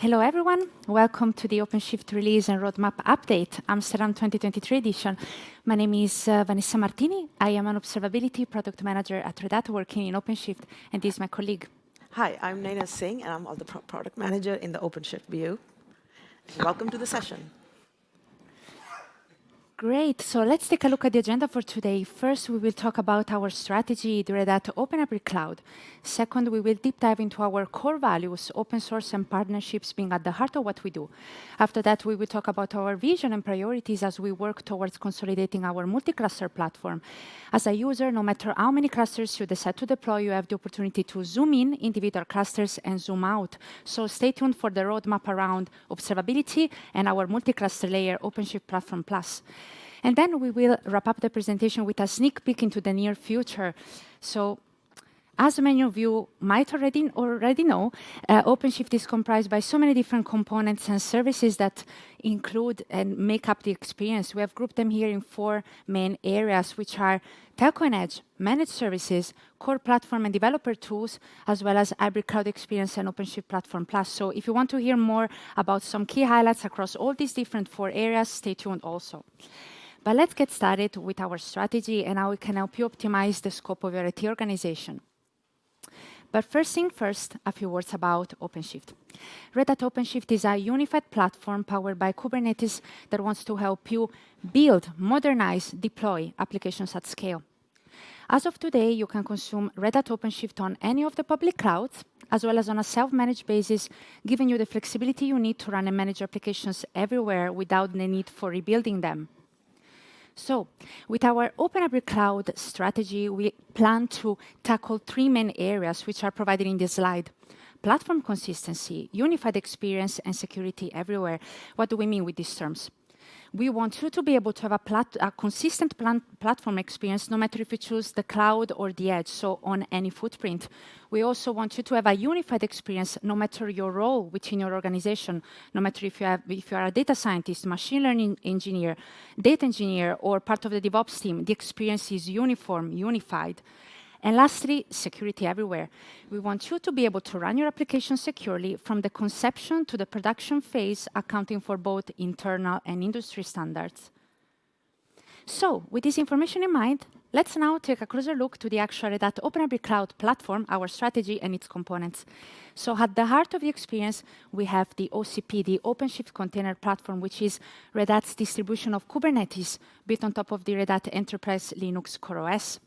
Hello, everyone. Welcome to the OpenShift release and roadmap update, Amsterdam 2023 edition. My name is uh, Vanessa Martini. I am an observability product manager at Red Hat working in OpenShift, and this is my colleague. Hi, I'm Naina Singh, and I'm the product manager in the OpenShift BU. Welcome to the session. Great. So let's take a look at the agenda for today. First, we will talk about our strategy, the Red Hat Open Hybrid Cloud. Second, we will deep dive into our core values, open source and partnerships being at the heart of what we do. After that, we will talk about our vision and priorities as we work towards consolidating our multi-cluster platform. As a user, no matter how many clusters you decide to deploy, you have the opportunity to zoom in individual clusters and zoom out. So stay tuned for the roadmap around observability and our multi-cluster layer OpenShift Platform Plus. And then we will wrap up the presentation with a sneak peek into the near future. So as many of you might already, already know, uh, OpenShift is comprised by so many different components and services that include and make up the experience. We have grouped them here in four main areas, which are Telco and Edge, managed services, core platform and developer tools, as well as hybrid cloud experience and OpenShift Platform Plus. So if you want to hear more about some key highlights across all these different four areas, stay tuned also. But let's get started with our strategy and how we can help you optimize the scope of your IT organization. But first thing first, a few words about OpenShift. Red Hat OpenShift is a unified platform powered by Kubernetes that wants to help you build, modernize, deploy applications at scale. As of today, you can consume Red Hat OpenShift on any of the public clouds, as well as on a self-managed basis, giving you the flexibility you need to run and manage applications everywhere without the need for rebuilding them. So with our Open Hybrid Cloud strategy, we plan to tackle three main areas which are provided in this slide. Platform consistency, unified experience, and security everywhere. What do we mean with these terms? We want you to be able to have a, plat a consistent platform experience, no matter if you choose the cloud or the edge, so on any footprint. We also want you to have a unified experience, no matter your role within your organization, no matter if you, have, if you are a data scientist, machine learning engineer, data engineer, or part of the DevOps team, the experience is uniform, unified. And lastly, security everywhere. We want you to be able to run your application securely from the conception to the production phase, accounting for both internal and industry standards. So, with this information in mind, let's now take a closer look to the actual Red Hat OpenHybrid Cloud platform, our strategy and its components. So at the heart of the experience, we have the OCP, the OpenShift Container Platform, which is Red Hat's distribution of Kubernetes built on top of the Red Hat Enterprise Linux Core OS.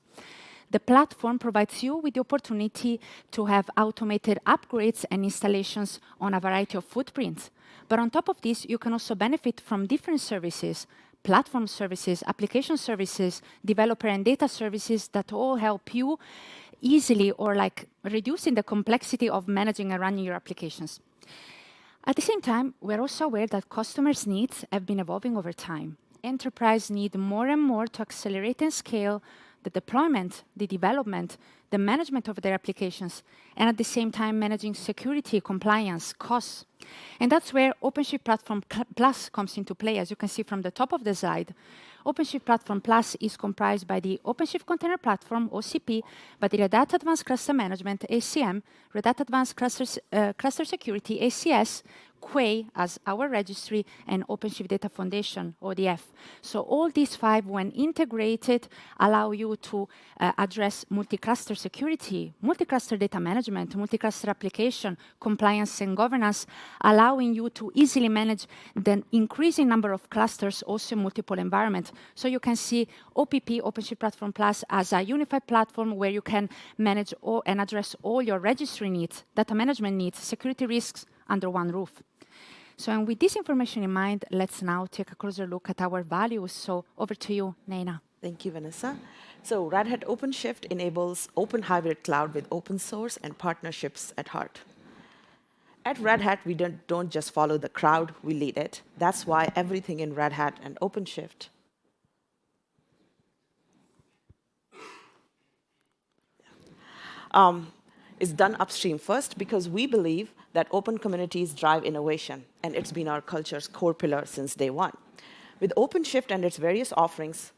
The platform provides you with the opportunity to have automated upgrades and installations on a variety of footprints. But on top of this, you can also benefit from different services, platform services, application services, developer and data services that all help you easily or like reducing the complexity of managing and running your applications. At the same time, we're also aware that customers' needs have been evolving over time. Enterprise need more and more to accelerate and scale the deployment, the development, the management of their applications, and at the same time managing security, compliance, costs. And that's where OpenShift Platform Plus comes into play, as you can see from the top of the slide. OpenShift Platform Plus is comprised by the OpenShift Container Platform, OCP, by the Red Hat Advanced Cluster Management, ACM, Red Hat Advanced Cluster, uh, Cluster Security, ACS, Quay as our registry, and OpenShift Data Foundation, ODF. So all these five, when integrated, allow you to uh, address multi-cluster security, multi-cluster data management, multi-cluster application, compliance and governance, allowing you to easily manage the increasing number of clusters also in multiple environments. So you can see OPP, OpenShift Platform Plus, as a unified platform where you can manage all and address all your registry needs, data management needs, security risks under one roof. So and with this information in mind, let's now take a closer look at our values. So over to you, Naina. Thank you, Vanessa. So Red Hat OpenShift enables open hybrid cloud with open source and partnerships at heart. At Red Hat, we don't, don't just follow the crowd, we lead it. That's why everything in Red Hat and OpenShift um, is done upstream first because we believe that open communities drive innovation, and it's been our culture's core pillar since day one. With OpenShift and its various offerings,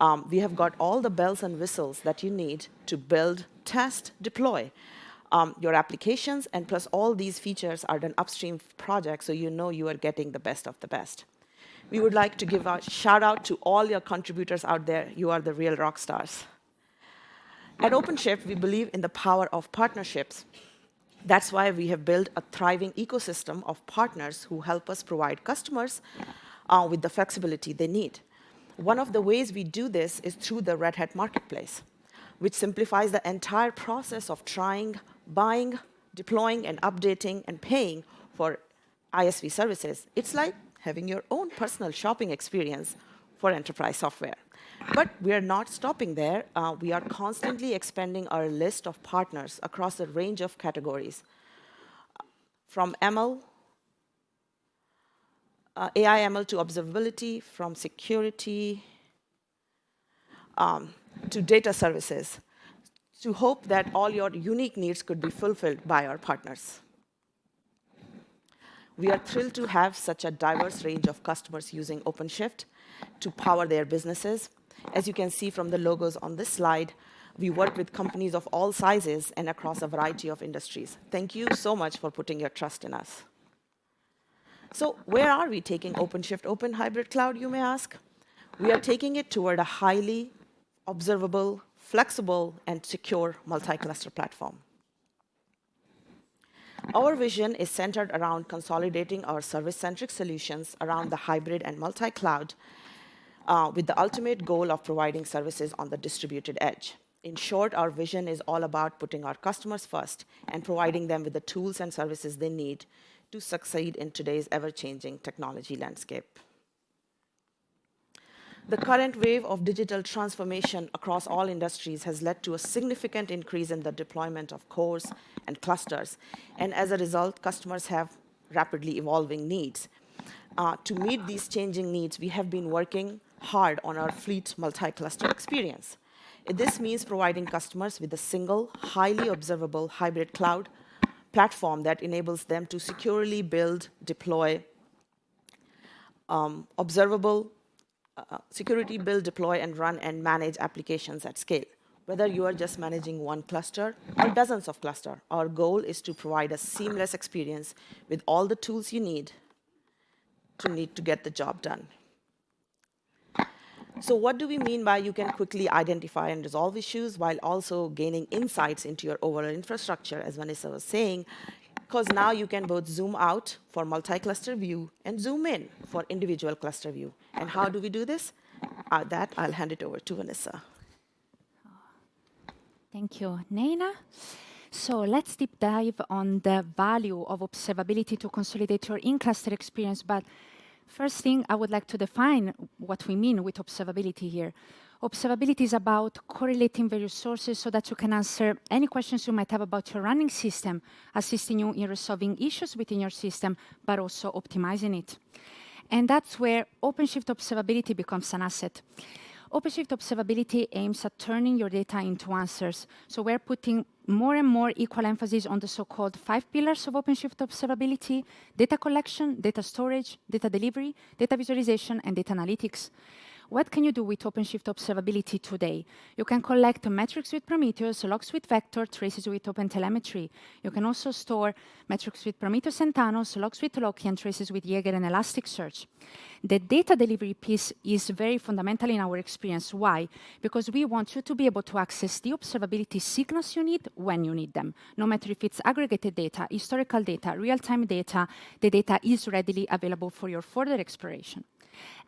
um, we have got all the bells and whistles that you need to build, test, deploy um, your applications, and plus all these features are done upstream projects, so you know you are getting the best of the best. We would like to give a shout out to all your contributors out there. You are the real rock stars. At OpenShift, we believe in the power of partnerships. That's why we have built a thriving ecosystem of partners who help us provide customers uh, with the flexibility they need. One of the ways we do this is through the Red Hat Marketplace, which simplifies the entire process of trying, buying, deploying, and updating and paying for ISV services. It's like having your own personal shopping experience for enterprise software. But we are not stopping there. Uh, we are constantly expanding our list of partners across a range of categories, from ML, uh, AI ML to observability, from security um, to data services, to hope that all your unique needs could be fulfilled by our partners. We are thrilled to have such a diverse range of customers using OpenShift to power their businesses. As you can see from the logos on this slide, we work with companies of all sizes and across a variety of industries. Thank you so much for putting your trust in us. So where are we taking OpenShift Open Hybrid Cloud, you may ask? We are taking it toward a highly observable, flexible, and secure multi-cluster platform. Our vision is centered around consolidating our service-centric solutions around the hybrid and multi-cloud uh, with the ultimate goal of providing services on the distributed edge. In short, our vision is all about putting our customers first and providing them with the tools and services they need to succeed in today's ever-changing technology landscape. The current wave of digital transformation across all industries has led to a significant increase in the deployment of cores and clusters. And as a result, customers have rapidly evolving needs. Uh, to meet these changing needs, we have been working hard on our fleet multi-cluster experience. This means providing customers with a single, highly observable hybrid cloud platform that enables them to securely build, deploy, um, observable, uh, security build, deploy, and run and manage applications at scale. Whether you are just managing one cluster or dozens of clusters, our goal is to provide a seamless experience with all the tools you need to need to get the job done. So what do we mean by you can quickly identify and resolve issues while also gaining insights into your overall infrastructure, as Vanessa was saying, because now you can both zoom out for multi-cluster view and zoom in for individual cluster view. And how do we do this? Uh, that, I'll hand it over to Vanessa. Thank you, Naina. So let's deep dive on the value of observability to consolidate your in-cluster experience, but First thing, I would like to define what we mean with observability here. Observability is about correlating various sources so that you can answer any questions you might have about your running system, assisting you in resolving issues within your system, but also optimizing it. And that's where OpenShift observability becomes an asset. OpenShift Observability aims at turning your data into answers. So we're putting more and more equal emphasis on the so-called five pillars of OpenShift Observability, data collection, data storage, data delivery, data visualization, and data analytics. What can you do with OpenShift observability today? You can collect metrics with Prometheus, logs with Vector, traces with OpenTelemetry. You can also store metrics with Prometheus and Thanos, logs with Loki, and traces with Jaeger and Elasticsearch. The data delivery piece is very fundamental in our experience. Why? Because we want you to be able to access the observability signals you need when you need them. No matter if it's aggregated data, historical data, real-time data, the data is readily available for your further exploration.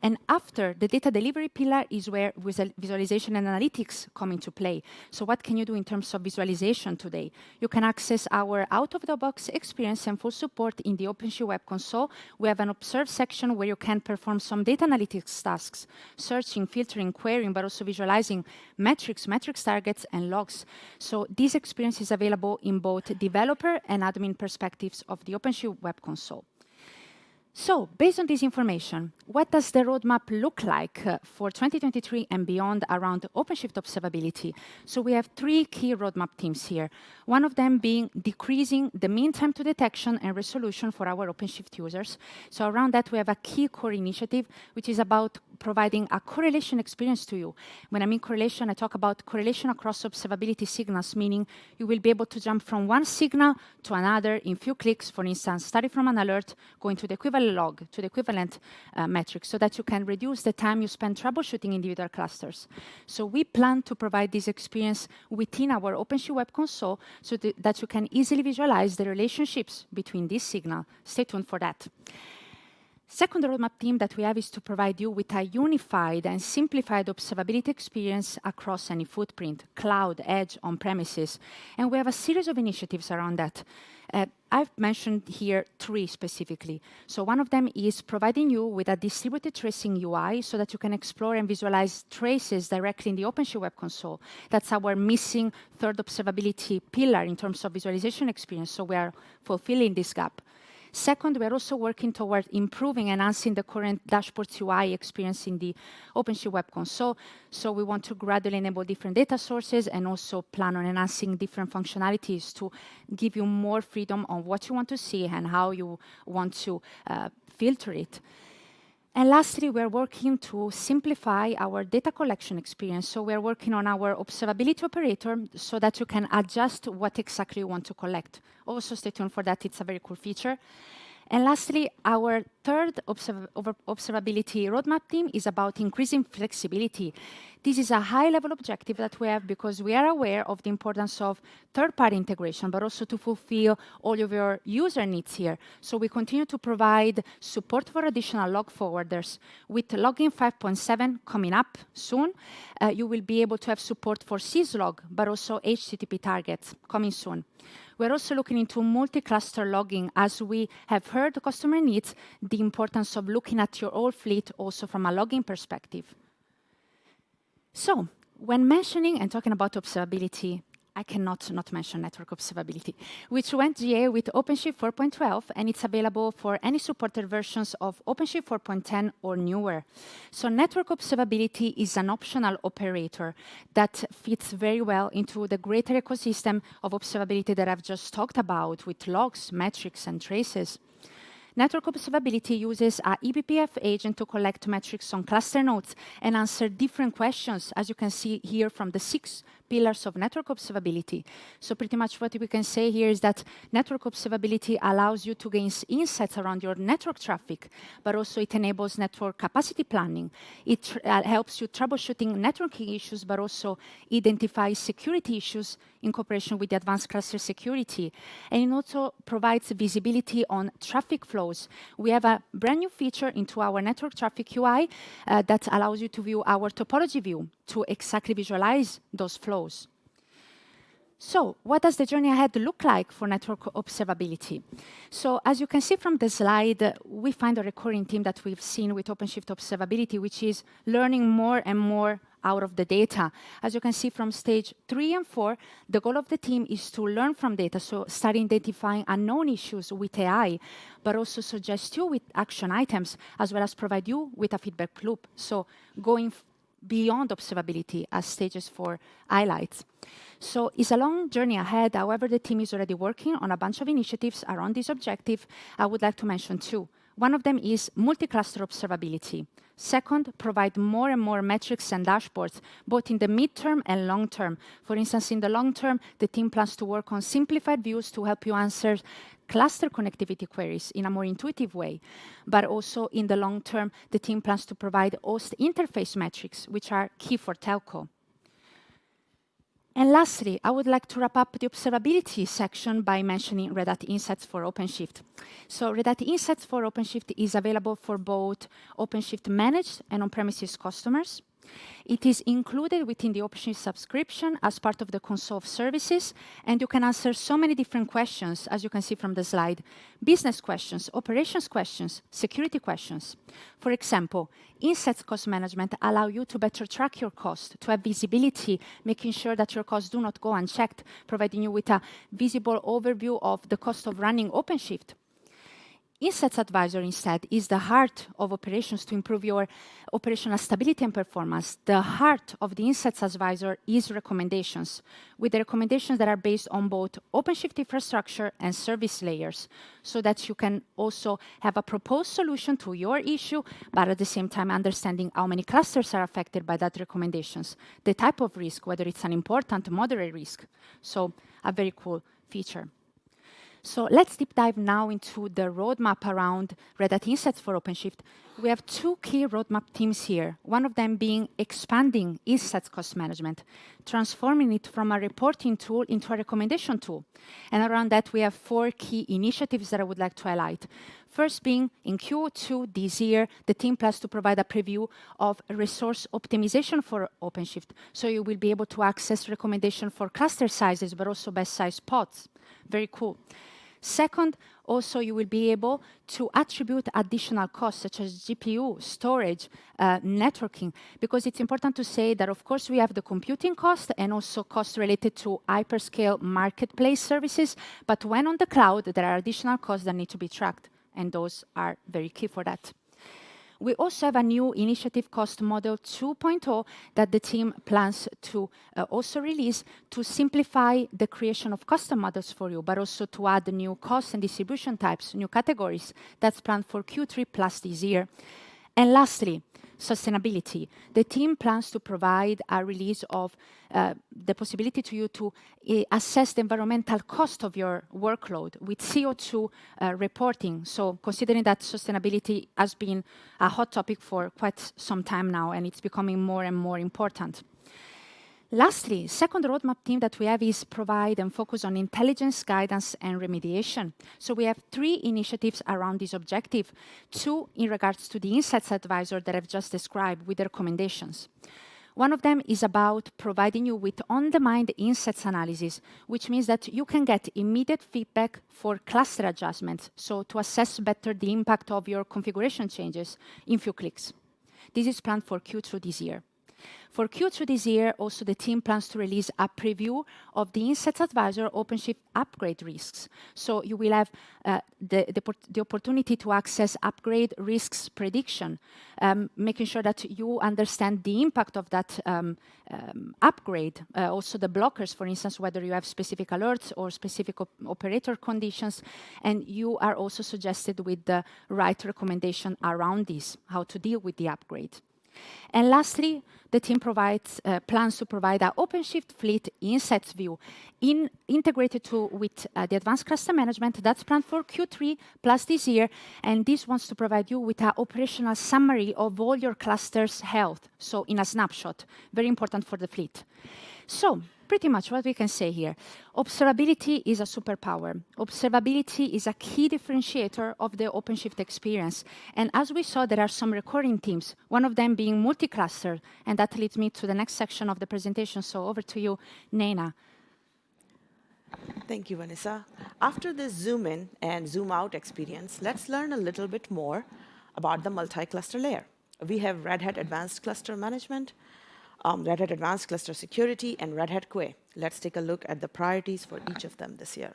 And after the data delivery pillar is where visualization and analytics come into play. So what can you do in terms of visualization today? You can access our out-of-the-box experience and full support in the OpenShift Web Console. We have an observe section where you can perform some data analytics tasks, searching, filtering, querying, but also visualizing metrics, metrics targets, and logs. So this experience is available in both developer and admin perspectives of the OpenShift Web Console. So, based on this information, what does the roadmap look like uh, for 2023 and beyond around OpenShift observability? So we have three key roadmap themes here. One of them being decreasing the mean time to detection and resolution for our OpenShift users. So around that, we have a key core initiative, which is about providing a correlation experience to you. When I mean correlation, I talk about correlation across observability signals, meaning you will be able to jump from one signal to another in few clicks, for instance, starting from an alert, going to the equivalent log, to the equivalent uh, metric, so that you can reduce the time you spend troubleshooting individual clusters. So we plan to provide this experience within our OpenShift Web Console so th that you can easily visualize the relationships between this signal. Stay tuned for that. Second roadmap theme that we have is to provide you with a unified and simplified observability experience across any footprint, cloud, edge, on-premises. And we have a series of initiatives around that. Uh, I've mentioned here three specifically. So one of them is providing you with a distributed tracing UI so that you can explore and visualize traces directly in the OpenShift Web Console. That's our missing third observability pillar in terms of visualization experience, so we are fulfilling this gap. Second, we're also working toward improving and enhancing the current dashboard UI experience in the OpenShift Web Console. So we want to gradually enable different data sources and also plan on enhancing different functionalities to give you more freedom on what you want to see and how you want to uh, filter it. And lastly, we're working to simplify our data collection experience. So we're working on our observability operator so that you can adjust what exactly you want to collect. Also stay tuned for that, it's a very cool feature. And lastly, our third observ observability roadmap theme is about increasing flexibility. This is a high-level objective that we have because we are aware of the importance of third-party integration, but also to fulfill all of your user needs here. So we continue to provide support for additional log forwarders. With logging 5.7 coming up soon, uh, you will be able to have support for syslog, but also HTTP targets coming soon. We're also looking into multi-cluster logging as we have heard customer needs the importance of looking at your whole fleet also from a logging perspective. So when mentioning and talking about observability, I cannot not mention network observability, which went GA with OpenShift 4.12, and it's available for any supported versions of OpenShift 4.10 or newer. So network observability is an optional operator that fits very well into the greater ecosystem of observability that I've just talked about with logs, metrics, and traces. Network observability uses a eBPF agent to collect metrics on cluster nodes and answer different questions, as you can see here from the six pillars of network observability. So pretty much what we can say here is that network observability allows you to gain insights around your network traffic, but also it enables network capacity planning. It uh, helps you troubleshooting networking issues, but also identify security issues in cooperation with the advanced cluster security. And it also provides visibility on traffic flows. We have a brand new feature into our network traffic UI uh, that allows you to view our topology view to exactly visualize those flows. So what does the journey ahead look like for network observability? So as you can see from the slide, we find a recurring theme that we've seen with OpenShift observability, which is learning more and more out of the data. As you can see from stage three and four, the goal of the team is to learn from data, so start identifying unknown issues with AI, but also suggest you with action items, as well as provide you with a feedback loop. So going beyond observability as stages four highlights. So it's a long journey ahead. However, the team is already working on a bunch of initiatives around this objective. I would like to mention two. One of them is multi-cluster observability. Second, provide more and more metrics and dashboards, both in the midterm and long term. For instance, in the long term, the team plans to work on simplified views to help you answer cluster connectivity queries in a more intuitive way. But also in the long term, the team plans to provide host interface metrics, which are key for telco. And lastly, I would like to wrap up the observability section by mentioning Red Hat Insights for OpenShift. So Red Hat Insights for OpenShift is available for both OpenShift managed and on-premises customers. It is included within the OpenShift subscription as part of the console of services, and you can answer so many different questions, as you can see from the slide. Business questions, operations questions, security questions. For example, Insights Cost Management allow you to better track your cost, to have visibility, making sure that your costs do not go unchecked, providing you with a visible overview of the cost of running OpenShift Insights Advisor instead is the heart of operations to improve your operational stability and performance. The heart of the Insights Advisor is recommendations, with the recommendations that are based on both OpenShift infrastructure and service layers, so that you can also have a proposed solution to your issue, but at the same time understanding how many clusters are affected by that recommendations, the type of risk, whether it's an important, moderate risk. So a very cool feature. So let's deep dive now into the roadmap around Red Hat Insights for OpenShift. We have two key roadmap teams here, one of them being expanding Insights Cost Management, transforming it from a reporting tool into a recommendation tool. And around that, we have four key initiatives that I would like to highlight. First being in Q2 this year, the team plans to provide a preview of resource optimization for OpenShift. So you will be able to access recommendation for cluster sizes, but also best size pods. Very cool. Second, also you will be able to attribute additional costs such as GPU, storage, uh, networking, because it's important to say that of course we have the computing cost and also costs related to hyperscale marketplace services, but when on the cloud, there are additional costs that need to be tracked, and those are very key for that. We also have a new initiative cost model 2.0 that the team plans to uh, also release to simplify the creation of custom models for you, but also to add new cost and distribution types, new categories. That's planned for Q3 plus this year. And lastly, sustainability. The team plans to provide a release of uh, the possibility to you to uh, assess the environmental cost of your workload with CO2 uh, reporting. So considering that sustainability has been a hot topic for quite some time now, and it's becoming more and more important. Lastly, second roadmap team that we have is provide and focus on intelligence, guidance, and remediation. So we have three initiatives around this objective, two in regards to the Insights Advisor that I've just described with the recommendations. One of them is about providing you with on-demand insights analysis, which means that you can get immediate feedback for cluster adjustments, so to assess better the impact of your configuration changes in few clicks. This is planned for Q2 this year. For Q2 this year, also the team plans to release a preview of the Insights Advisor OpenShift upgrade risks. So you will have uh, the, opportunity to access upgrade risks prediction, um, making sure that you understand the impact of that um, um, upgrade. Uh, also the blockers, for instance, whether you have specific alerts or specific op operator conditions. And you are also suggested with the right recommendation around this, how to deal with the upgrade. And lastly, the team provides, uh, plans to provide an OpenShift Fleet Insights view in, integrated to with uh, the advanced cluster management that's planned for Q3 plus this year. And this wants to provide you with an operational summary of all your clusters' health. So in a snapshot, very important for the fleet. So pretty much what we can say here. Observability is a superpower. Observability is a key differentiator of the OpenShift experience. And as we saw, there are some recurring themes, one of them being multi-cluster. And that leads me to the next section of the presentation. So over to you, Naina. Thank you, Vanessa. After this zoom in and zoom out experience, let's learn a little bit more about the multi-cluster layer. We have Red Hat Advanced Cluster Management, um, Red Hat Advanced Cluster Security, and Red Hat Quay. Let's take a look at the priorities for each of them this year.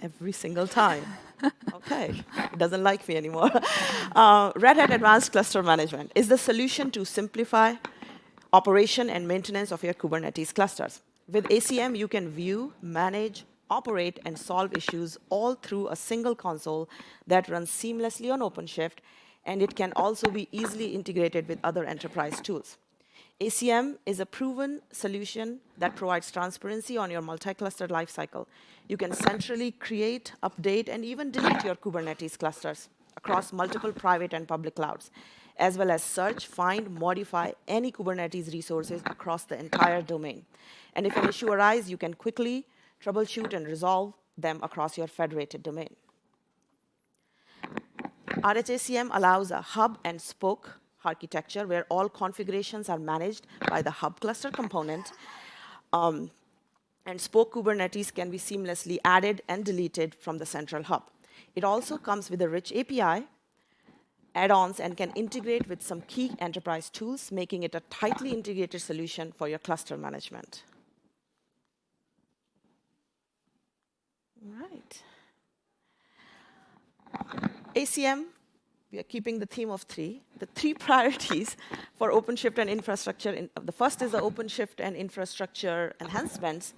Every single time. okay, it doesn't like me anymore. Uh, Red Hat Advanced Cluster Management is the solution to simplify operation and maintenance of your Kubernetes clusters. With ACM, you can view, manage, operate, and solve issues all through a single console that runs seamlessly on OpenShift and it can also be easily integrated with other enterprise tools. ACM is a proven solution that provides transparency on your multi-cluster lifecycle. You can centrally create, update, and even delete your Kubernetes clusters across multiple private and public clouds, as well as search, find, modify any Kubernetes resources across the entire domain. And if an issue arises, you can quickly troubleshoot and resolve them across your federated domain. RHACM allows a hub and spoke architecture where all configurations are managed by the hub cluster component. Um, and spoke Kubernetes can be seamlessly added and deleted from the central hub. It also comes with a rich API, add-ons, and can integrate with some key enterprise tools, making it a tightly integrated solution for your cluster management. All right. ACM, we are keeping the theme of three. The three priorities for OpenShift and infrastructure, in, the first is the OpenShift and infrastructure enhancements.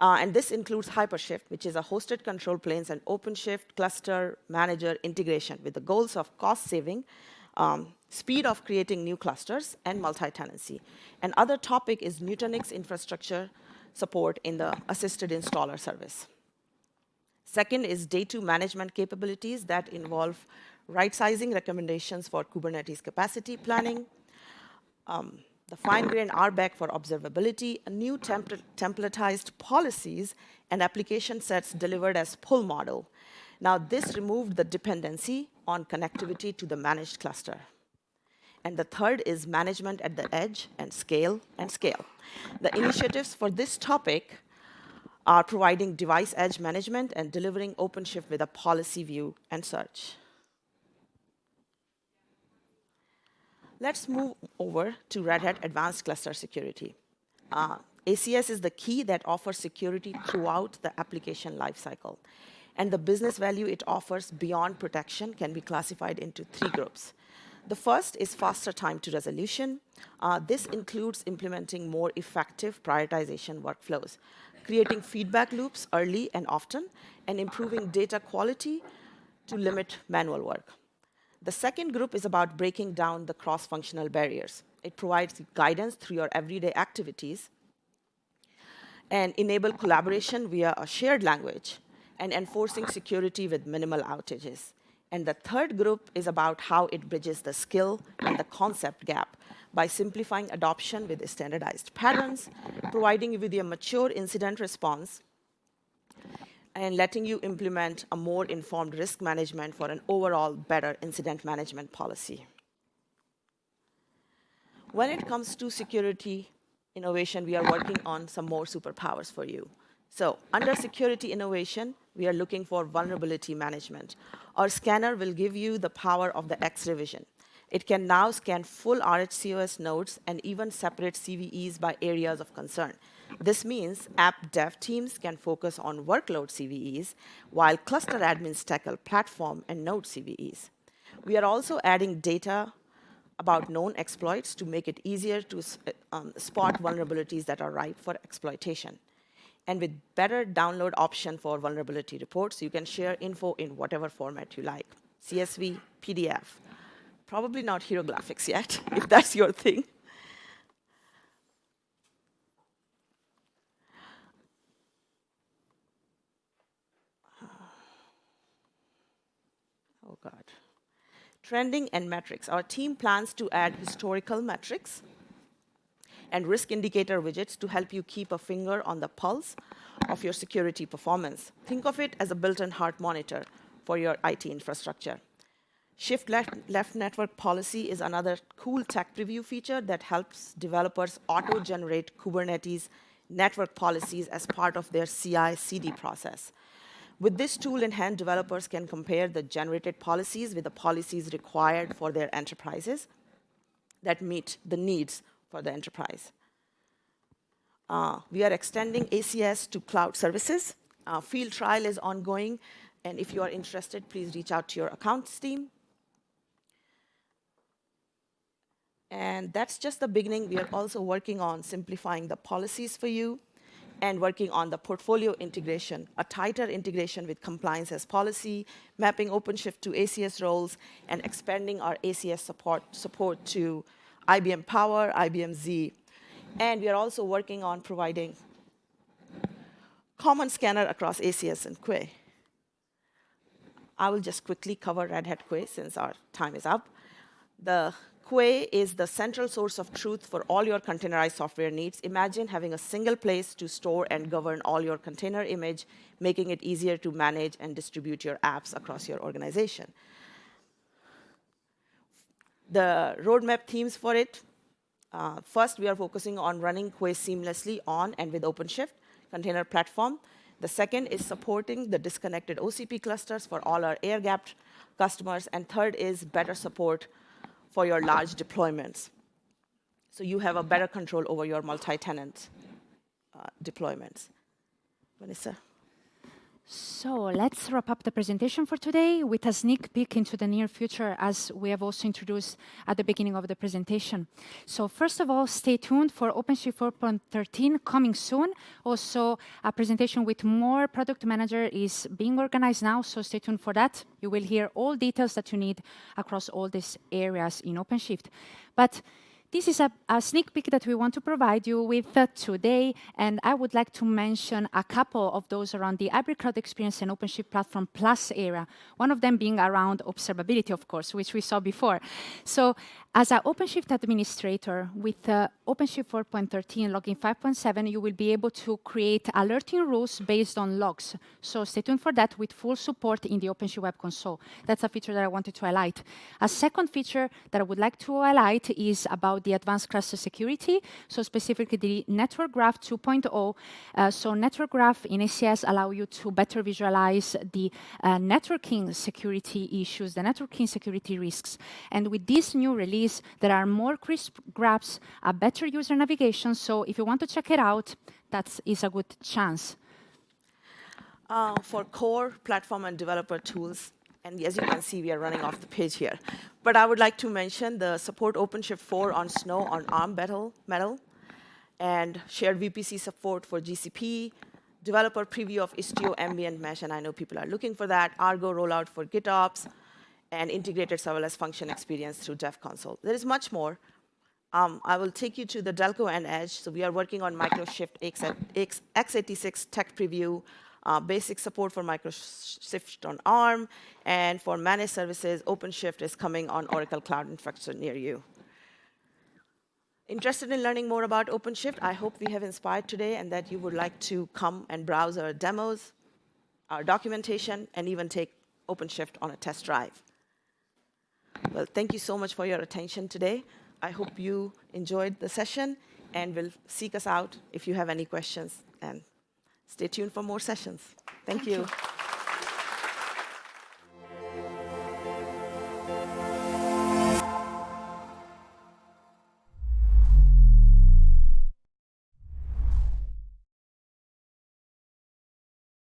Uh, and this includes Hypershift, which is a hosted control planes and OpenShift cluster manager integration with the goals of cost saving, um, speed of creating new clusters, and multi-tenancy. And other topic is Nutanix infrastructure support in the assisted installer service. Second is day two management capabilities that involve right-sizing recommendations for Kubernetes capacity planning, um, the fine-grained RBAC for observability, new templ templatized policies, and application sets delivered as pull model. Now, this removed the dependency on connectivity to the managed cluster. And the third is management at the edge and scale and scale. The initiatives for this topic are providing device edge management and delivering OpenShift with a policy view and search. Let's move over to Red Hat Advanced Cluster Security. Uh, ACS is the key that offers security throughout the application lifecycle. And the business value it offers beyond protection can be classified into three groups. The first is faster time to resolution. Uh, this includes implementing more effective prioritization workflows, creating feedback loops early and often, and improving data quality to limit manual work. The second group is about breaking down the cross-functional barriers. It provides guidance through your everyday activities and enable collaboration via a shared language and enforcing security with minimal outages. And the third group is about how it bridges the skill and the concept gap by simplifying adoption with standardized patterns, providing you with a mature incident response, and letting you implement a more informed risk management for an overall better incident management policy. When it comes to security innovation, we are working on some more superpowers for you. So under security innovation, we are looking for vulnerability management. Our scanner will give you the power of the X revision. It can now scan full RHCOS nodes and even separate CVEs by areas of concern. This means app dev teams can focus on workload CVEs, while cluster admins tackle platform and node CVEs. We are also adding data about known exploits to make it easier to um, spot vulnerabilities that are ripe for exploitation. And with better download option for vulnerability reports, you can share info in whatever format you like, CSV, PDF. Probably not hieroglyphics yet, if that's your thing. Oh, God. Trending and metrics. Our team plans to add historical metrics and risk indicator widgets to help you keep a finger on the pulse of your security performance. Think of it as a built-in heart monitor for your IT infrastructure. Shift left, left network policy is another cool tech preview feature that helps developers auto-generate Kubernetes network policies as part of their CI/CD process. With this tool in hand, developers can compare the generated policies with the policies required for their enterprises that meet the needs for the enterprise. Uh, we are extending ACS to cloud services. Uh, field trial is ongoing, and if you are interested, please reach out to your accounts team. And that's just the beginning. We are also working on simplifying the policies for you and working on the portfolio integration, a tighter integration with compliance as policy, mapping OpenShift to ACS roles, and expanding our ACS support, support to IBM Power, IBM Z. And we are also working on providing common scanner across ACS and Quay. I will just quickly cover Red Hat Quay since our time is up. The Quay is the central source of truth for all your containerized software needs. Imagine having a single place to store and govern all your container image, making it easier to manage and distribute your apps across your organization. The roadmap themes for it, uh, first, we are focusing on running Quay seamlessly on and with OpenShift container platform. The second is supporting the disconnected OCP clusters for all our air-gapped customers. And third is better support for your large deployments. So you have a better control over your multi-tenant uh, deployments. Vanessa? So let's wrap up the presentation for today with a sneak peek into the near future as we have also introduced at the beginning of the presentation. So first of all, stay tuned for OpenShift 4.13 coming soon. Also, a presentation with more product manager is being organized now, so stay tuned for that. You will hear all details that you need across all these areas in OpenShift. But this is a, a, sneak peek that we want to provide you with uh, today, and I would like to mention a couple of those around the hybrid cloud experience and OpenShift Platform Plus area, one of them being around observability, of course, which we saw before. So as an OpenShift administrator with uh, OpenShift 4.13 logging 5.7, you will be able to create alerting rules based on logs. So stay tuned for that with full support in the OpenShift Web Console. That's a feature that I wanted to highlight. A second feature that I would like to highlight is about the advanced cluster security, so specifically the Network Graph 2.0. Uh, so Network Graph in ACS allow you to better visualize the uh, networking security issues, the networking security risks. And with this new release, there are more crisp graphs, a better user navigation. So if you want to check it out, that is a good chance. Uh, for core platform and developer tools, and as you can see, we are running off the page here. But I would like to mention the support OpenShift 4 on SNO on ARM Metal, Metal and shared VPC support for GCP, developer preview of Istio ambient mesh, and I know people are looking for that, Argo rollout for GitOps, and integrated serverless function experience through Dev Console. There is much more. Um, I will take you to the Telco and Edge. So we are working on Microshift x86 tech preview, uh, basic support for Microshift on ARM, and for managed services, OpenShift is coming on Oracle Cloud Infrastructure near you. Interested in learning more about OpenShift? I hope we have inspired today and that you would like to come and browse our demos, our documentation, and even take OpenShift on a test drive. Well, thank you so much for your attention today. I hope you enjoyed the session and will seek us out if you have any questions. And stay tuned for more sessions. Thank, thank you. you.